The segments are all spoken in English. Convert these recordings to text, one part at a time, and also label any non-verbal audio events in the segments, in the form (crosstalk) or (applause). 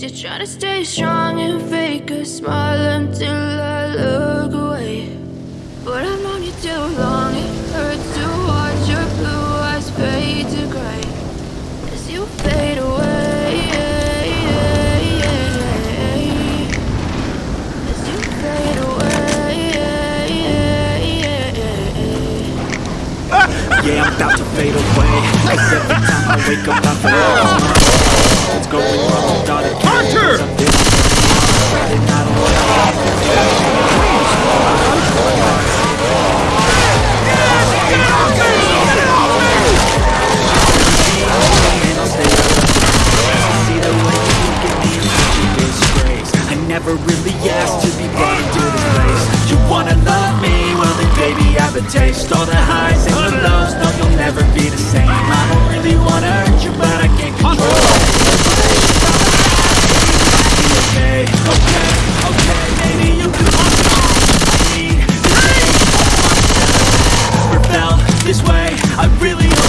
You're trying to stay strong and fake a smile until I look away. But I've known you too long, it hurts to watch your blue eyes fade to gray. As you fade away As you fade away. (laughs) Yeah, I'm about to fade away. Cause every time I wake up I feel (laughs) It's going wrong. Hunter! Never really asked to be brought into this place You wanna love me? Well then baby I have a taste All the highs and the lows, no you'll never be the same I don't really wanna hurt you but I can't control okay, okay, okay Maybe you can I Never felt this way. I really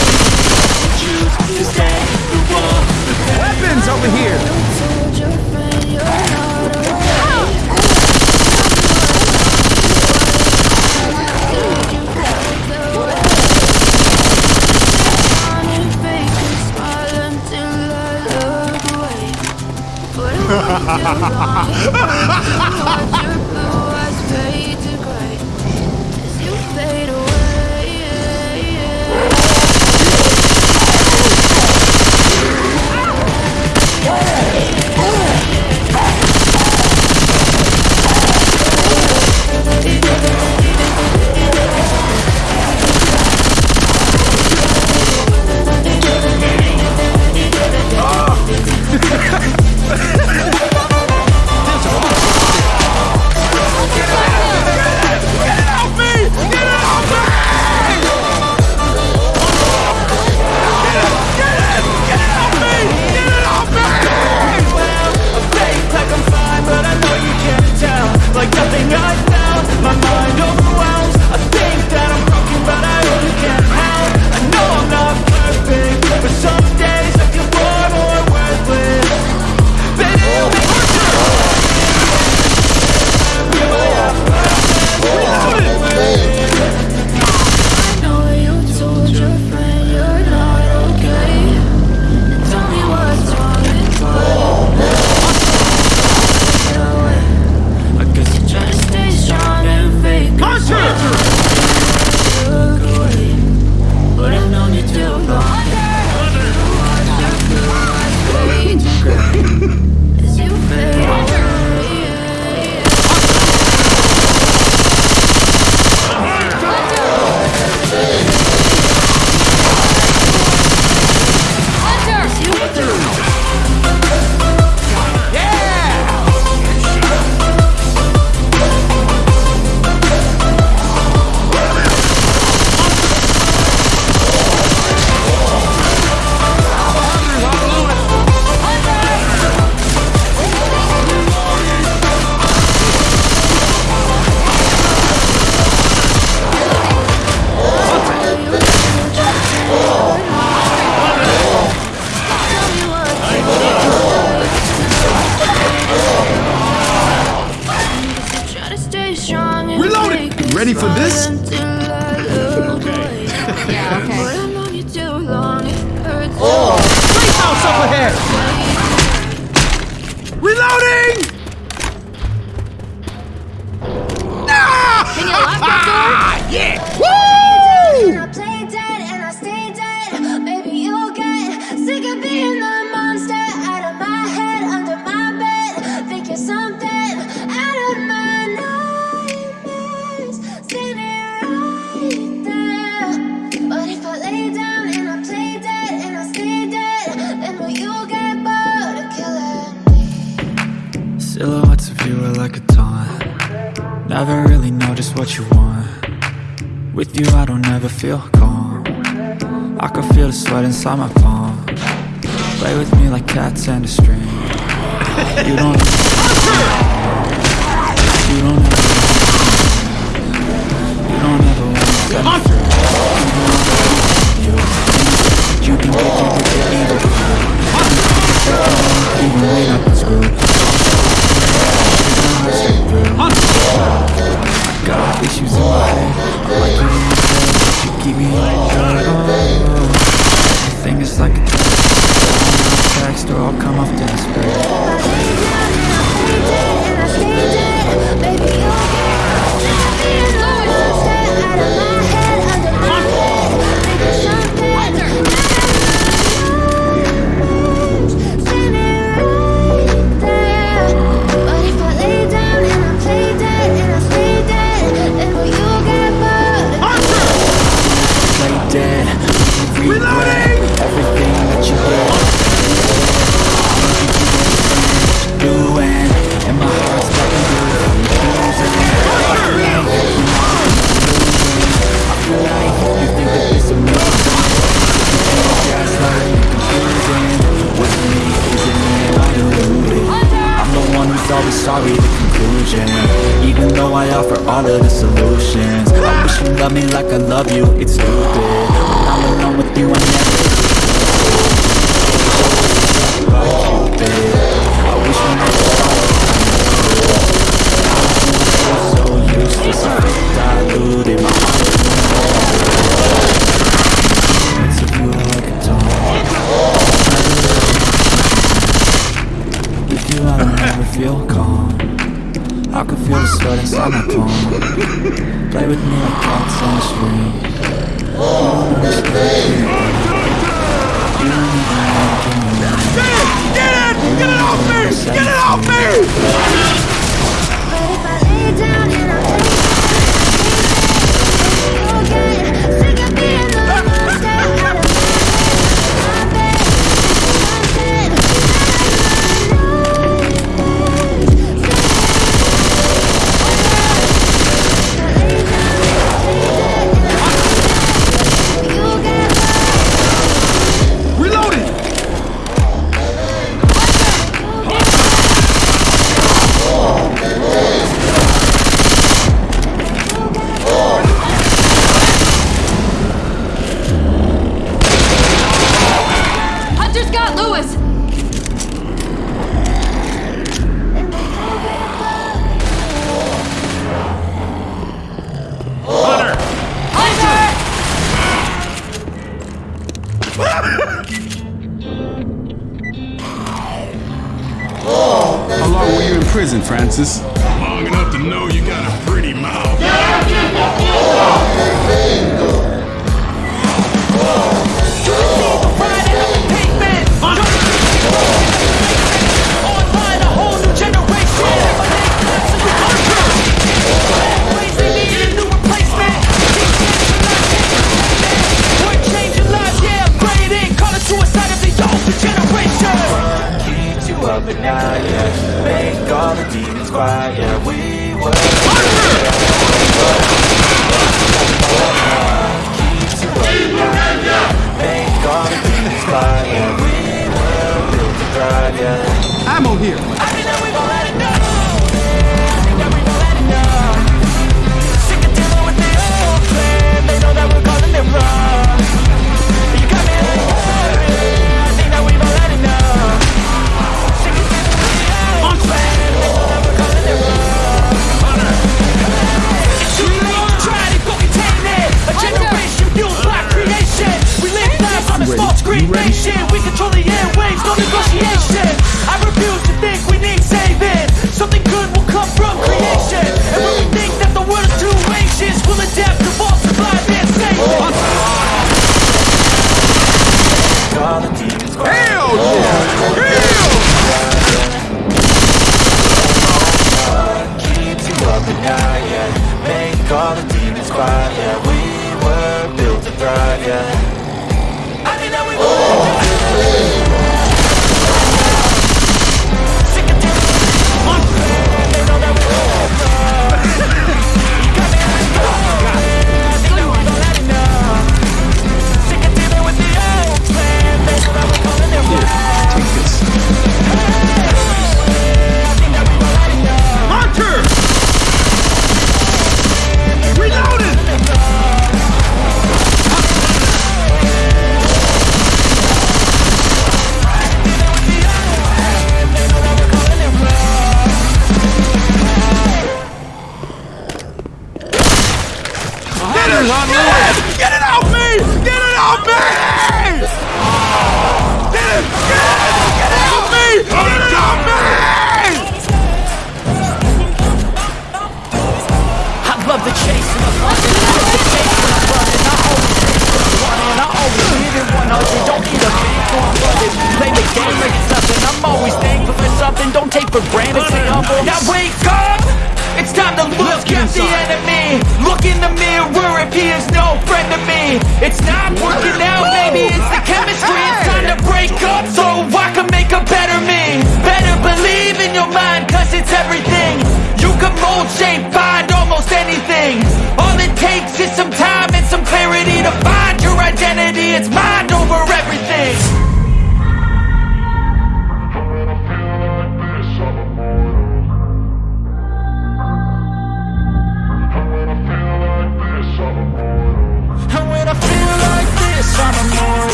love me like I love you, it's stupid. When I'm alone with you, I never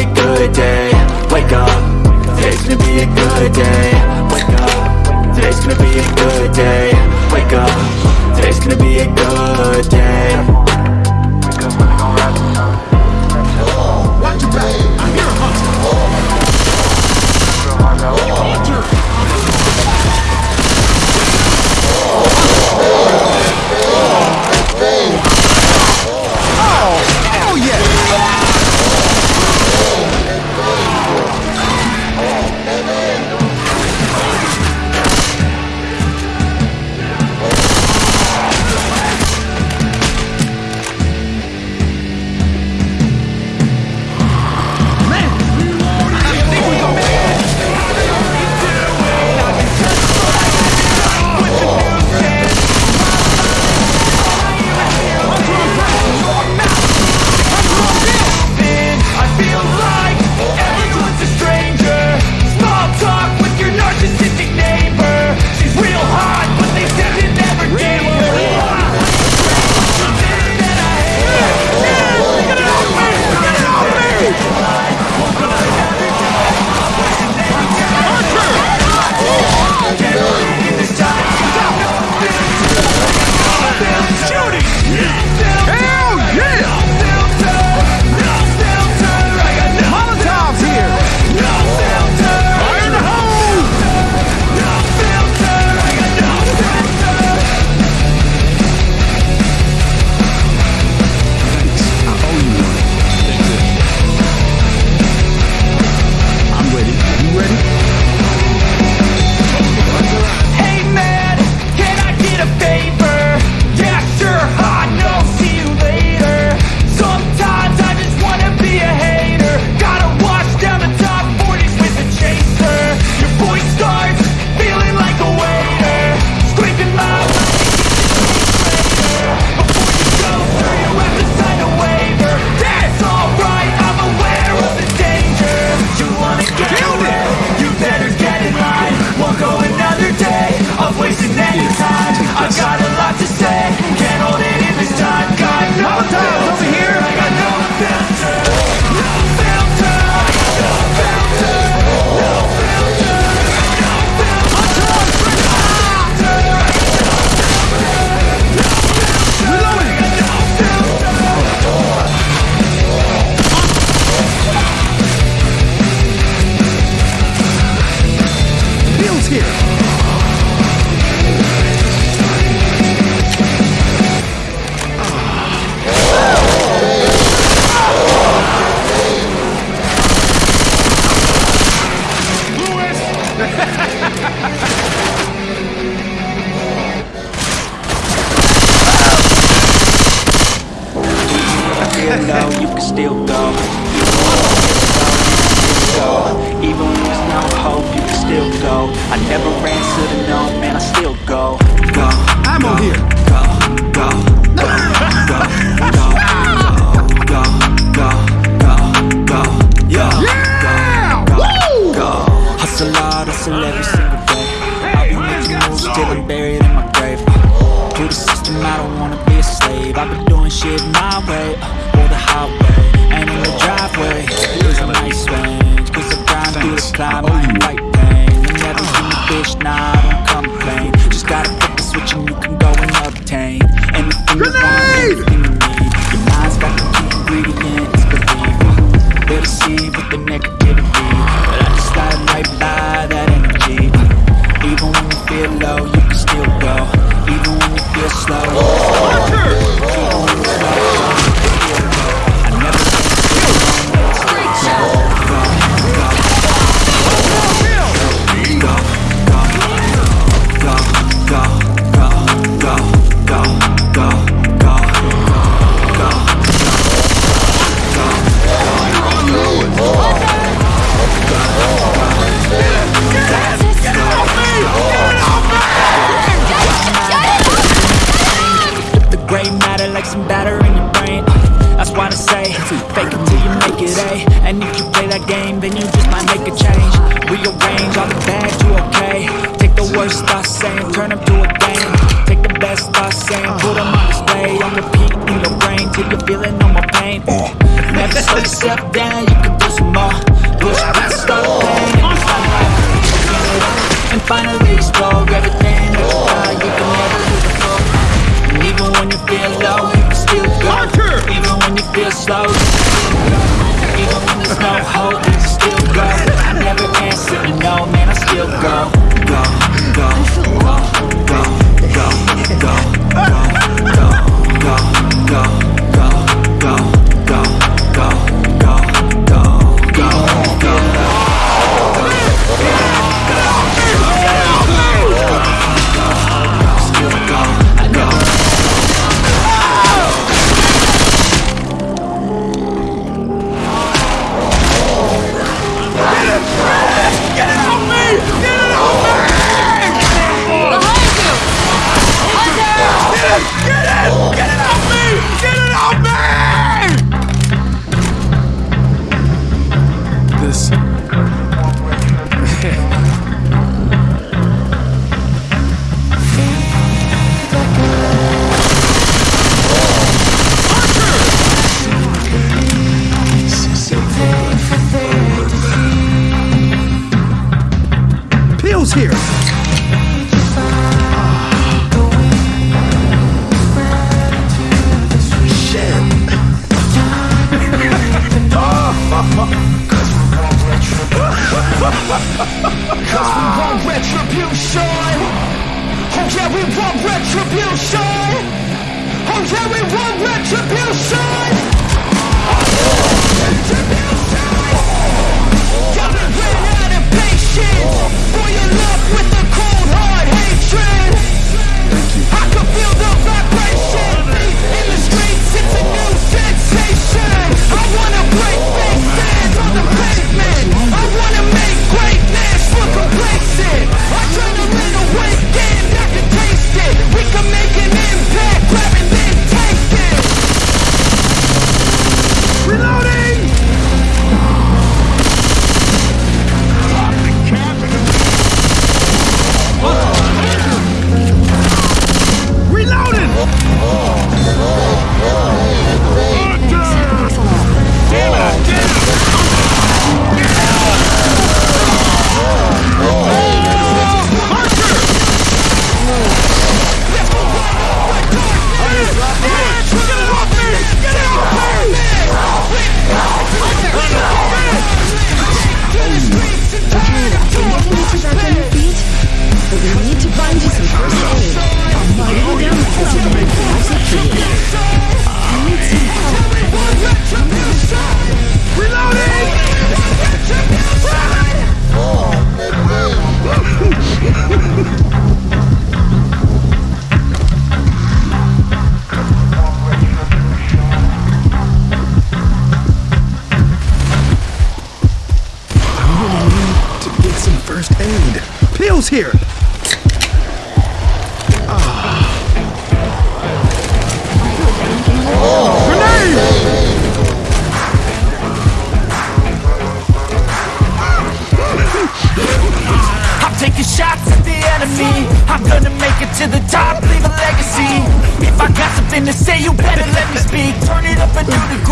a good day. Wake up, today's gonna be a good day. Wake up, today's gonna be a good day. Wake up, today's gonna be a good day. So you fake it till you make it, A. And if you play that game, then you just might make a change. Rearrange all the bad, to okay? Take the worst thoughts saying, turn them to a game. Take the best thoughts saying, put them on display. On repeat in your brain, till you're feeling no more pain. Uh. Never slow yourself down, you can Slow.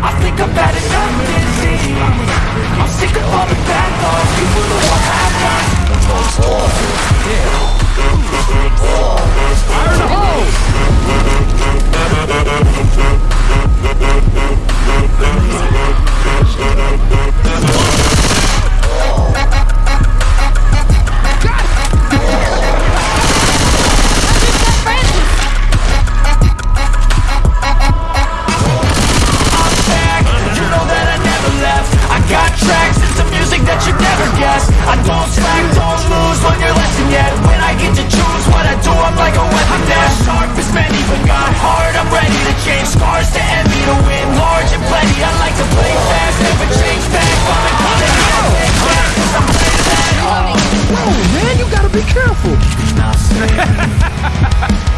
I think I've had enough disease I'm sick of all the bad laws People who want? To have fun Yeah Iron a hole Amazing yes I don't slack, don't lose, learn your lesson yet. When I get to choose what I do, I'm like a weapon now sharp as many, but got hard, I'm ready to change Scars to envy, to win large and plenty. I like to play fast, never change back. I'm falling, falling, falling, falling, falling, falling, falling, falling, falling,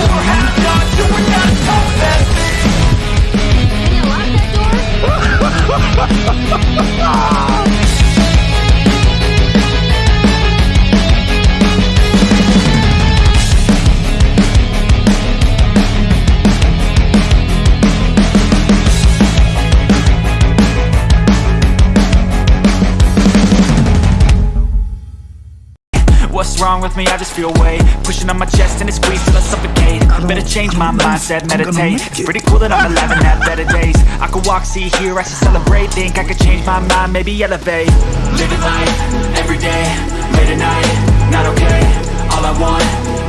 (laughs) Ah! What's wrong with me? I just feel weight. Pushing on my chest and it squeezes till I suffocate. Better change my mindset, meditate. It's pretty cool that I'm alive and have better days. I could walk, see, hear, I should celebrate. Think I could change my mind, maybe elevate. Living life, everyday, late at night Not okay, all I want,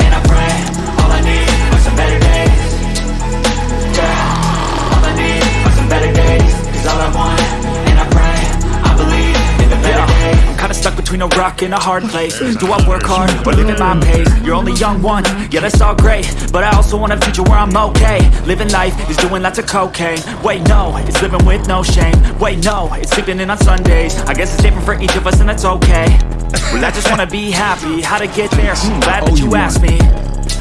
stuck between a rock and a hard place. Do I work hard, or live at my pace? You're only young one, yeah that's all great. But I also want a future where I'm okay. Living life is doing lots of cocaine. Wait no, it's living with no shame. Wait no, it's sleeping in on Sundays. I guess it's different for each of us and that's okay. Well I just wanna be happy, how to get there? Hmm, glad that you asked me.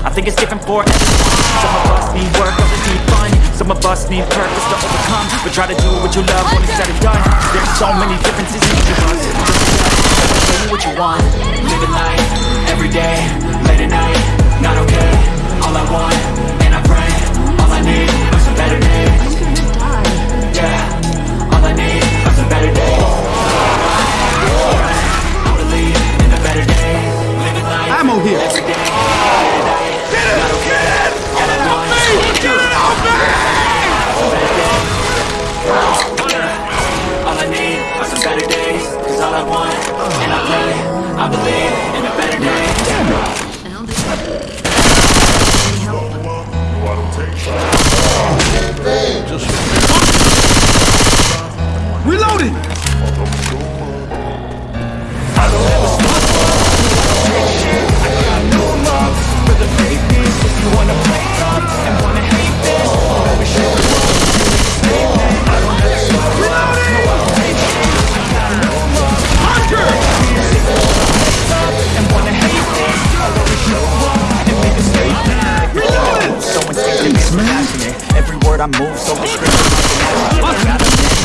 I think it's different for everyone Some of us need work, others need fun. Some of us need purpose to overcome. But try to do what you love when it's said and done. There's so many differences in each of us tell me what you want. Living life, every day, late at night Not okay, all I want, I move so be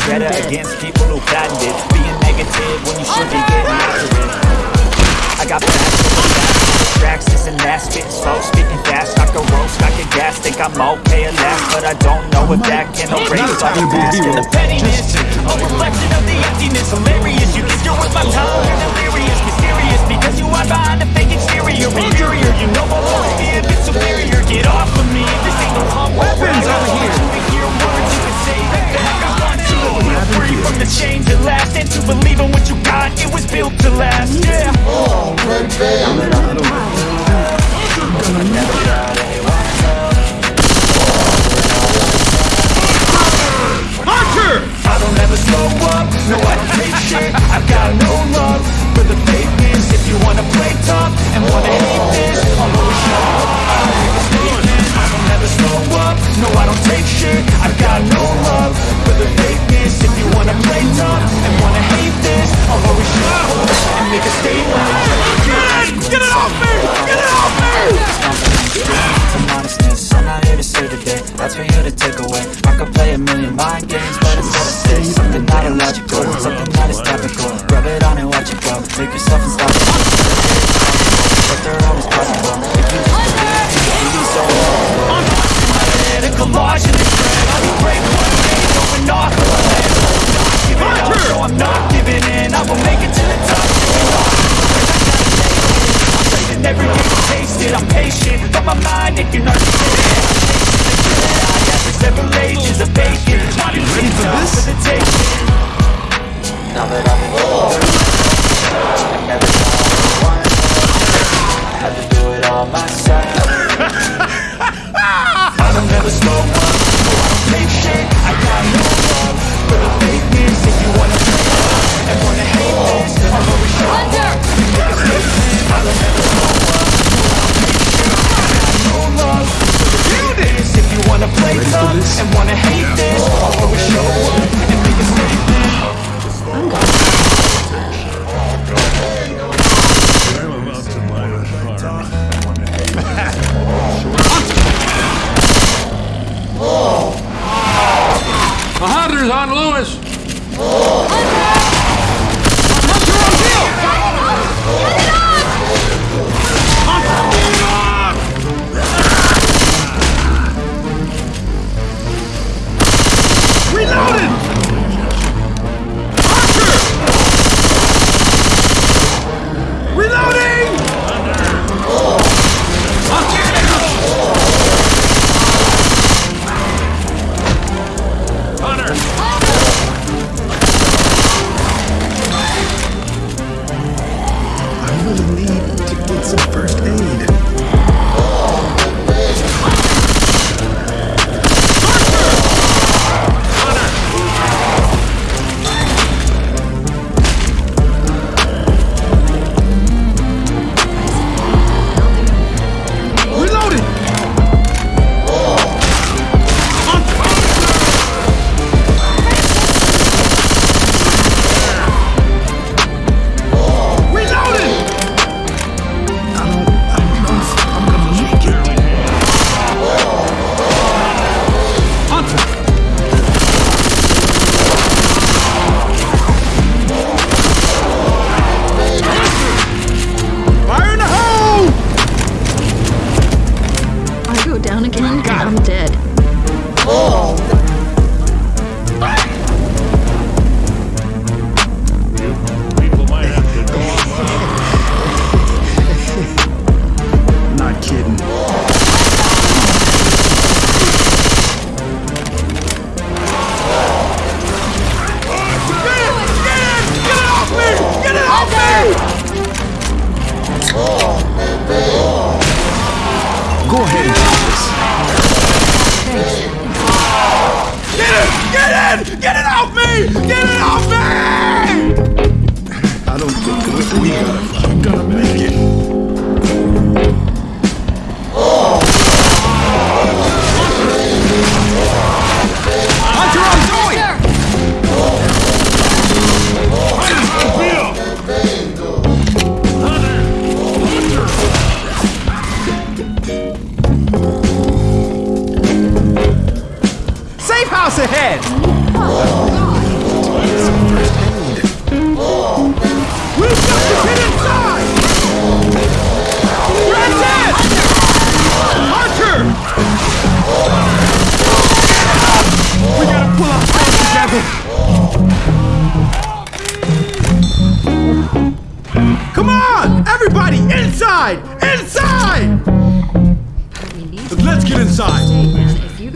better against people who patent it Being negative when you should be getting after it I got for that Distractions and that spitting slow, spitting fast. I can roast, I can gas, think I'm okay at last But I don't know if that can erase. all the past And the pettiness, a reflection of the emptiness. Hilarious, you think you're worth my time You're delirious, mysterious. Because you hide behind a fake exterior. Inferior, you know I'll always be a bit superior Get off of me, this ain't no humble Weapons over here. To hear words you can say that I want to. Feel free from the chains that last. And to believe in what you got, it was built to last. Yeah. I don't ever slow up, no I don't take shit. I've got no love for the fakeness If you wanna play tough and wanna hate this I'll always show up, no I don't take shit I've got no love for the fakeness If you wanna play tough and wanna hate this I'll always show up and make a statement Get it off me! Get it off me! Some honestness, I'm not here to save the day That's for you to take away I could play a million mind games, but it's all to say Something not illogical, something that is topical Rub it on it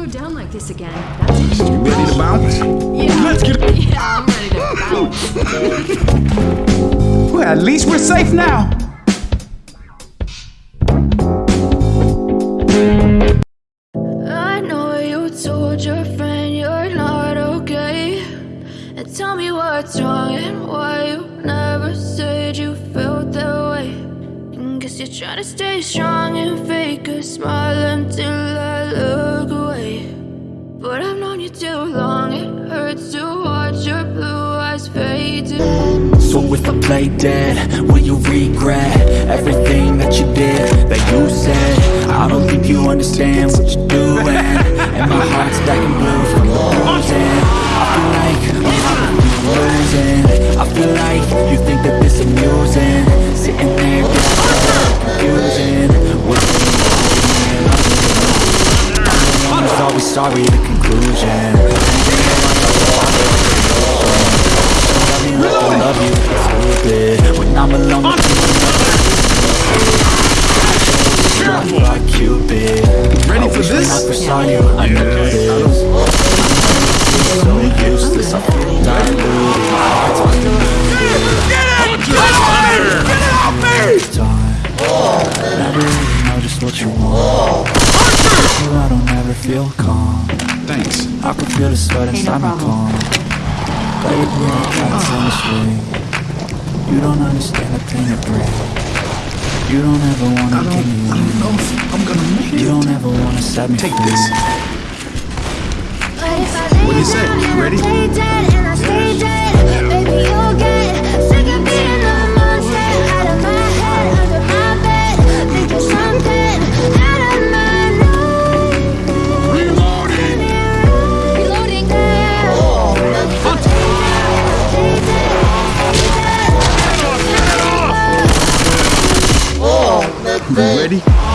go down like this again, that's. You ready to bounce? Yeah. Let's get it. Yeah, I'm ready to bounce. (laughs) well, at least we're safe now. Ready?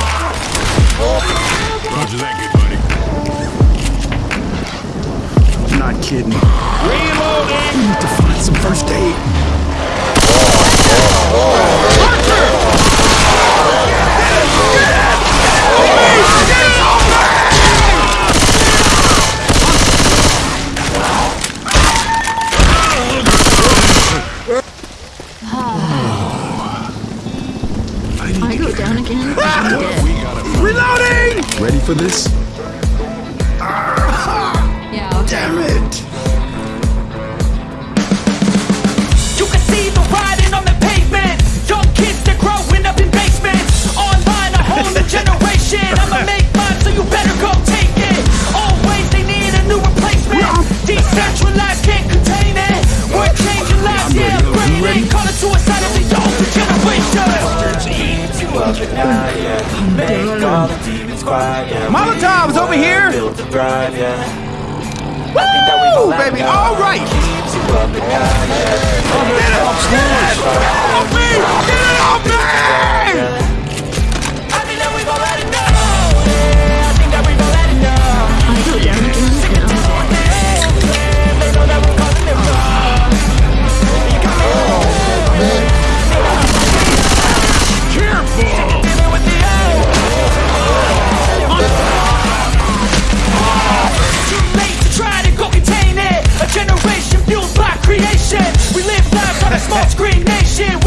baby. All right. Get it off me! Get it off me!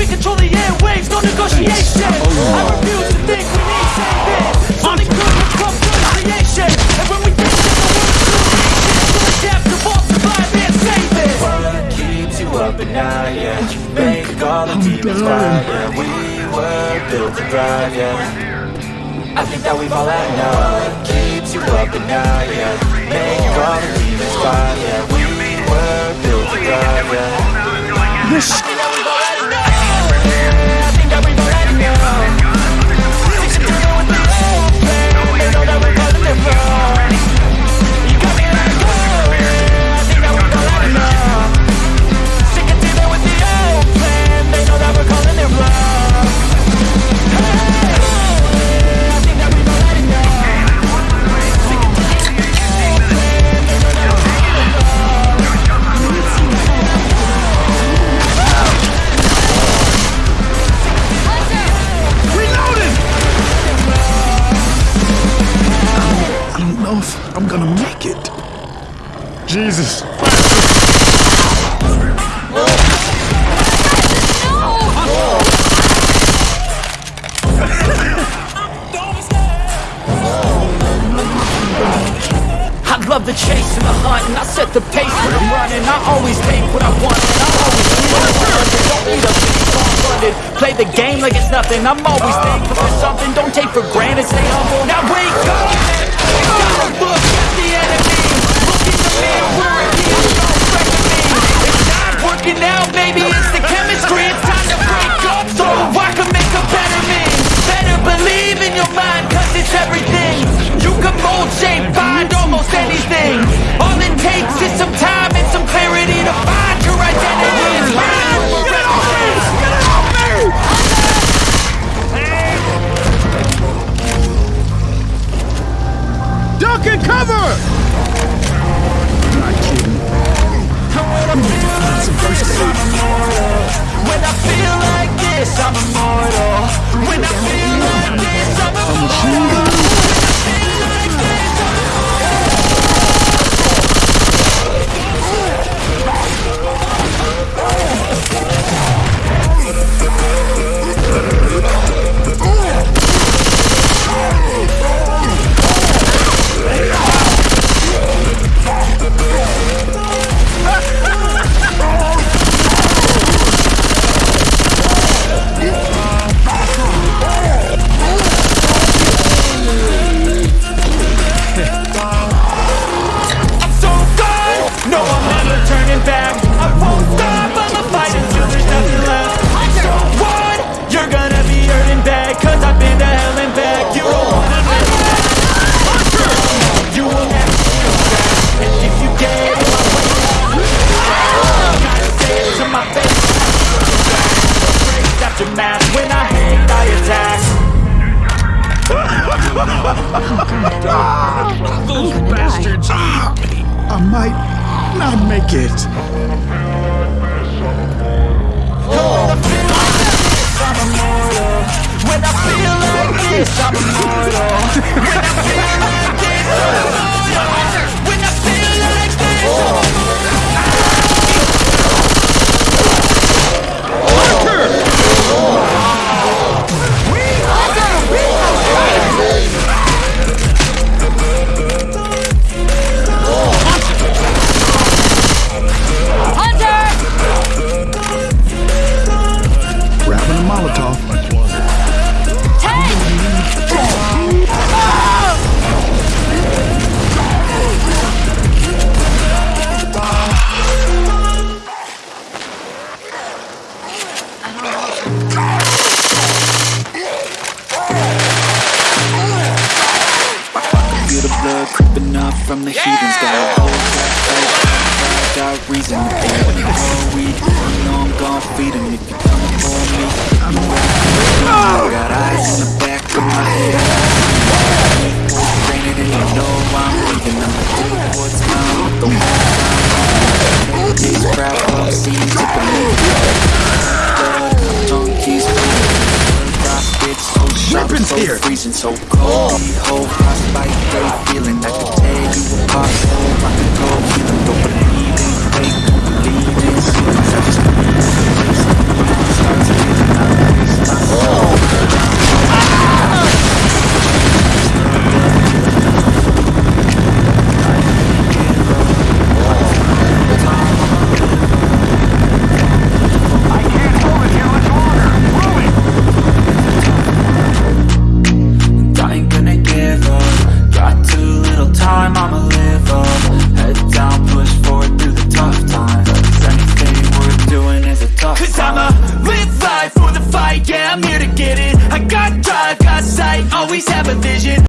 They control the airwaves, no negotiation. I refuse to think we need saving. Something good which comes from creation. And when we think that the world's too ancient, so adapt to fall, survive, and save it. What keeps you up at night, yeah? You make all the demons cry, yeah. We were built to thrive, yeah. I think that we've all had enough. What keeps you up at night, yeah? Make all the demons cry, yeah. We were built to thrive, yeah. This start creeping up from the heathens Got a whole faith, got reason to When you grow weed, you know I'm gon' feed 'em If you come for me, I'm ready Got eyes in the back of my head Granted, and you know I'm leaving I'ma do what's mine with the one These crowd all seem to believe Blood, tongue keys bleeding Weapons so here. freezing, so cold. Frostbite, day feeling I can tear you apart, so I can go healing Don't believe in don't believe in ceilings I just believe in grace When it starts feeling, I raise my soul oh.